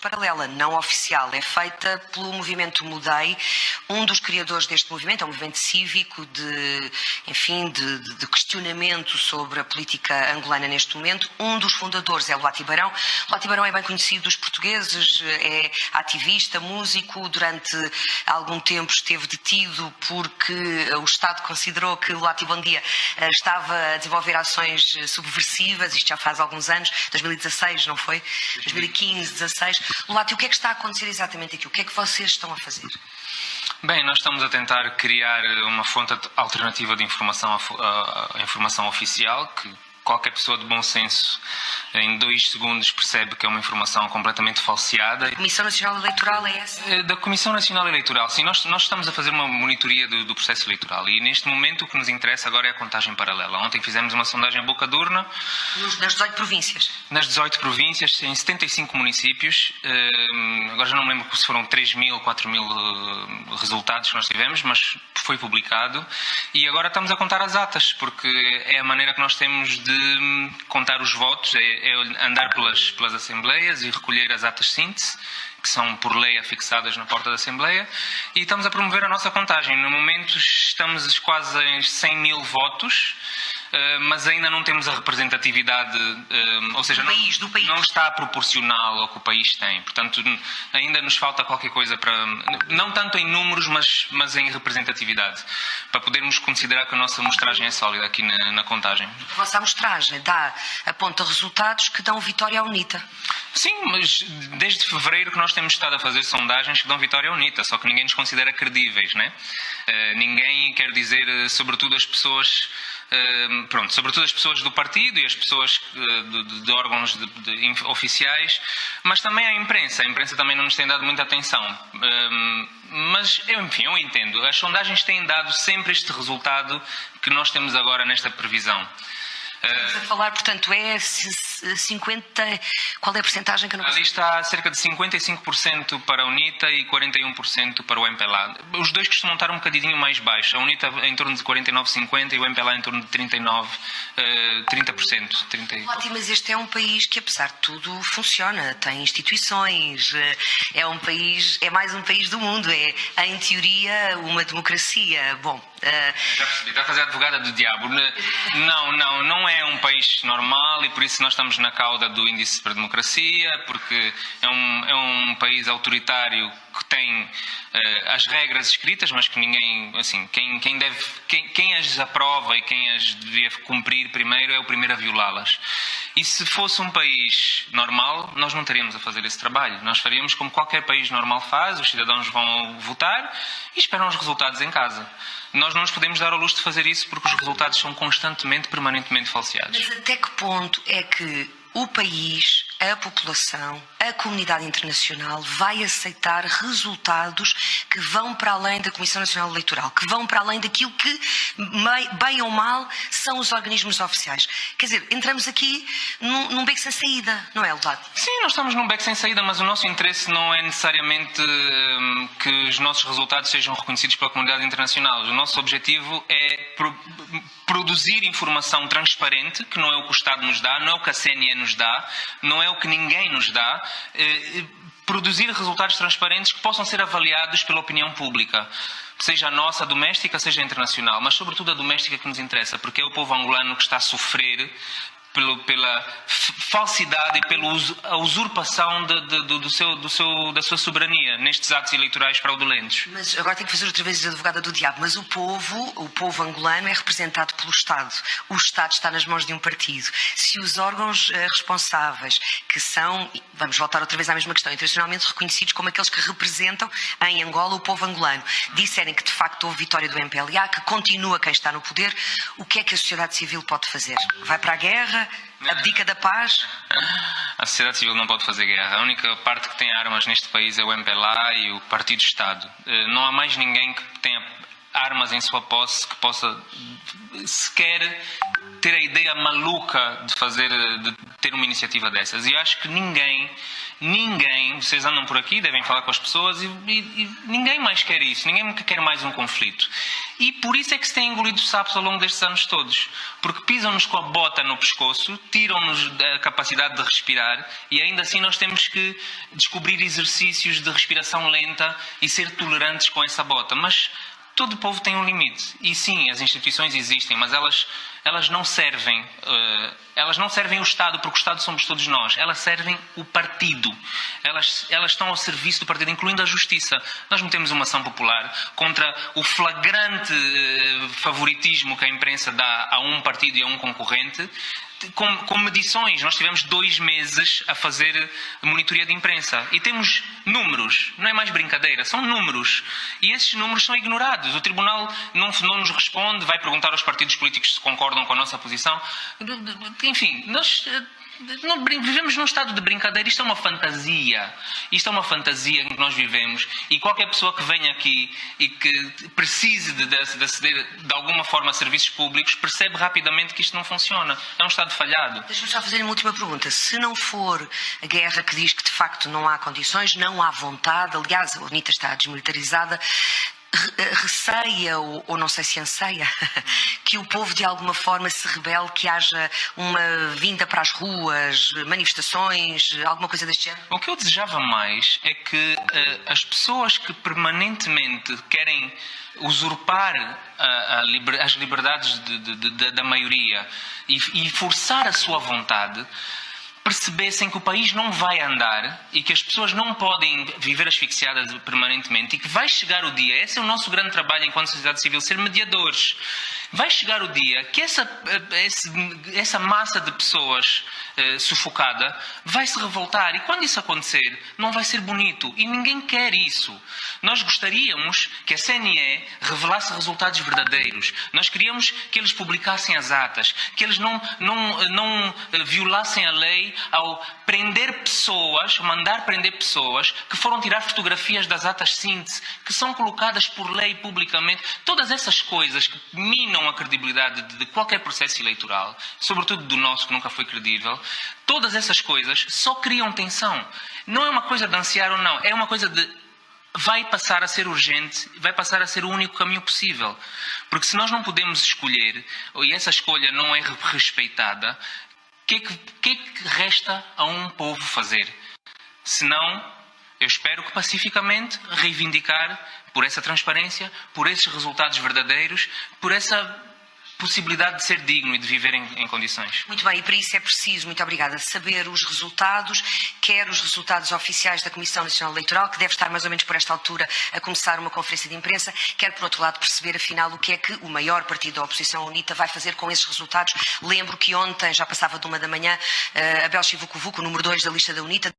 paralela, não oficial. É feita pelo movimento Mudei, um dos criadores deste movimento, é um movimento cívico de, enfim, de, de questionamento sobre a política angolana neste momento. Um dos fundadores é Luati Barão. Luati Barão é bem conhecido dos portugueses, é ativista, músico, durante algum tempo esteve detido porque o Estado considerou que Luati Bom Dia eh, estava a desenvolver ações subversivas, isto já faz alguns anos, 2016, não foi? 2015, 16. Luati, o que é que está a acontecer exatamente aqui? O que é que vocês estão a fazer? Bem, nós estamos a tentar criar uma fonte alternativa de informação, a informação oficial que qualquer pessoa de bom senso em dois segundos percebe que é uma informação completamente falseada. A Comissão Nacional Eleitoral é essa? Eh, da Comissão Nacional Eleitoral, sim. Nós, nós estamos a fazer uma monitoria do, do, processo eleitoral e neste momento o que nos interessa agora é a contagem paralela. Ontem fizemos uma sondagem boca de urna. nas 18 províncias? Nas 18 províncias, em 75 municípios. Uh, agora já não me lembro se foram 3 mil, 4 mil uh, resultados que nós tivemos, mas foi publicado. E agora estamos a contar as atas, porque é a maneira que nós temos de contar os votos, é, é andar pelas, pelas assembleias e recolher as atas síntese, que são por lei afixadas na porta da Assembleia, e estamos a promover a nossa contagem. No momento estamos quase em 100 mil votos, mas ainda não temos a representatividade, eh, ou seja, do país, do país. não está proporcional ao que o país tem. Portanto, ainda nos falta qualquer coisa para, não tanto em números, mas, mas em representatividade, para podermos considerar que a nossa amostragem é sólida aqui na, na contagem. A vossa amostragem dá, aponta resultados que dão vitória à UNITA. Sim, mas desde fevereiro que nós temos estado a fazer sondagens que dão vitória à UNITA, só que ninguém nos considera credíveis, né? Uh, ninguém quer dizer, sobretudo as pessoas Pronto, sobretudo as pessoas do partido e as pessoas eh, de, de, de órgãos de, oficiais, mas também a imprensa. A imprensa também não nos tem dado muita atenção. Ehm, mas, enfim, eu entendo. As sondagens têm dado sempre este resultado que nós temos agora nesta previsão. Estamos a falar, portanto, é 50. Qual é a porcentagem que não Ali está cerca de 55% para a UNITA e 41% para o MPLA. Os dois costumam estar um bocadinho mais baixos. A UNITA em torno de 49,50% e o MPLA em torno de 39%, 30%. 30... Ótimo, mas este é um país que, apesar de tudo, funciona. Tem instituições, eh, é um país, é mais um país do mundo. É, em teoria, uma democracia. Bom. Já percebi, está a fazer a advogada do diabo. Não, não, não é um país normal e por isso nós estamos na cauda do índice para a democracia, porque é um, é um país autoritário que tem uh, as regras escritas, mas que ninguém, assim, quem, quem, deve, quem, quem as aprova e quem as devia cumprir primeiro é o primeiro a violá-las. E se fosse um país normal, nós não teríamos a fazer esse trabalho. Nós faríamos como qualquer país normal faz, os cidadãos vão votar e esperam os resultados em casa. Nós não nos podemos dar ao luxo de fazer isso porque os resultados são constantemente, permanentemente falseados. Mas até que ponto é que o país, a população, a comunidade internacional vai aceitar resultados que vão para além da Comissão Nacional Eleitoral, que vão para além daquilo que, bem ou mal, são os organismos oficiais. Quer dizer, entramos aqui num, num beco sem saída, não é, Lodato? Sim, nós estamos num beco sem saída, mas o nosso interesse não é necessariamente hum, que os nossos resultados sejam reconhecidos pela comunidade internacional. O nosso objetivo é pro produzir informação transparente, que não é o que o Estado nos dá, não é o que a CNN nos dá, não é o que ninguém nos dá, eh, produzir resultados transparentes que possam ser avaliados pela opinião pública seja a nossa doméstica, seja a internacional, mas sobretudo a doméstica que nos interessa, porque é o povo angolano que está a sofrer pelo, pela falsidade e pela usurpação de, de, do seu, do seu, da sua soberania nestes atos eleitorais fraudulentos. Mas agora tenho que fazer outra vez a advogada do diabo. Mas o povo, o povo angolano é representado pelo Estado. O Estado está nas mãos de um partido. Se os órgãos eh, responsáveis, que são, vamos voltar outra vez à mesma questão, internacionalmente reconhecidos como aqueles que representam em Angola o povo angolano, disserem que de facto houve vitória do MPLA, que continua quem está no poder, o que é que a sociedade civil pode fazer? Vai para a guerra? Abdica da paz? A sociedade civil não pode fazer guerra. A única parte que tem armas neste país é o MPLA e o Partido Estado. Eh, não há mais ninguém que tenha armas em sua posse que possa sequer ter a ideia maluca de fazer de ter uma iniciativa dessas. E eu acho que ninguém, ninguém, vocês andam por aqui, devem falar com as pessoas e, e, e ninguém mais quer isso, ninguém quer mais um conflito. E por isso é que se tem engolido sapos ao longo destes anos todos. Porque pisam-nos com a bota no pescoço, tiram-nos a capacidade de respirar e ainda assim nós temos que descobrir exercícios de respiração lenta e ser tolerantes com essa bota. Mas todo povo tem um limite. E sim, as instituições existem, mas elas, elas não servem. Uh, elas não servem o Estado, porque o Estado somos todos nós. Elas servem o partido. Elas, elas estão ao serviço do partido, incluindo a justiça. Nós metemos uma ação popular contra o flagrante uh, favoritismo que a imprensa dá a um partido e a um concorrente com, com, medições. Nós tivemos dois meses a fazer monitoria de imprensa e temos números, não é mais brincadeira, são números. E esses números são ignorados. O Tribunal não, não nos responde, vai perguntar aos partidos políticos se concordam com a nossa posição. Enfim, nós não, vivemos num estado de brincadeira, isto é uma fantasia. Isto é uma fantasia em que nós vivemos e qualquer pessoa que venha aqui e que precise de, de, de aceder de alguma forma a serviços públicos percebe rapidamente que isto não funciona. É um estado falhado. Deixa-me só fazer uma última pergunta. Se não for a guerra que diz que de facto não há condições, não há vontade, aliás, a UNITA está desmilitarizada, eh, receia, ou, ou, não sei se anseia, que o povo de alguma forma se rebele, que haja uma vinda para as ruas, manifestações, alguma coisa deste género? O que eu desejava mais é que uh, as pessoas que permanentemente querem usurpar a, a liber, as liberdades de, de, de, da maioria e, e forçar a sua vontade percebessem que o país não vai andar e que as pessoas não podem viver asfixiadas permanentemente e que vai chegar o dia, esse é o nosso grande trabalho enquanto sociedade civil, ser mediadores. Vai chegar o dia que essa, essa massa de pessoas eh, sufocada vai se revoltar e quando isso acontecer não vai ser bonito e ninguém quer isso. Nós gostaríamos que a CNE revelasse resultados verdadeiros. Nós queríamos que eles publicassem as atas, que eles não, não, não eh, violassem a lei ao prender pessoas, mandar prender pessoas que foram tirar fotografias das atas síntese, que são colocadas por lei publicamente. Todas essas coisas que minam a credibilidade de qualquer processo eleitoral, sobretudo do nosso que nunca foi credível, todas essas coisas só criam tensão. Não é uma coisa de ansiar ou não, é uma coisa de vai passar a ser urgente, vai passar a ser o único caminho possível. Porque se nós não podemos escolher, e essa escolha não é respeitada, que, é que, que é que resta a um povo fazer? Senão, eu espero que pacificamente reivindicar por essa transparência, por esses resultados verdadeiros, por essa possibilidade de ser digno e de viver em, em, condições. Muito bem, e para isso é preciso, muito obrigada, saber os resultados, quer os resultados oficiais da Comissão Nacional Eleitoral, que deve estar mais ou menos por esta altura a começar uma conferência de imprensa, quer por outro lado perceber afinal o que é que o maior partido da oposição, UNITA, vai fazer com esses resultados. Lembro que ontem, já passava de uma da manhã, uh, Abel Chivucovuco, número 2 da lista da UNITA,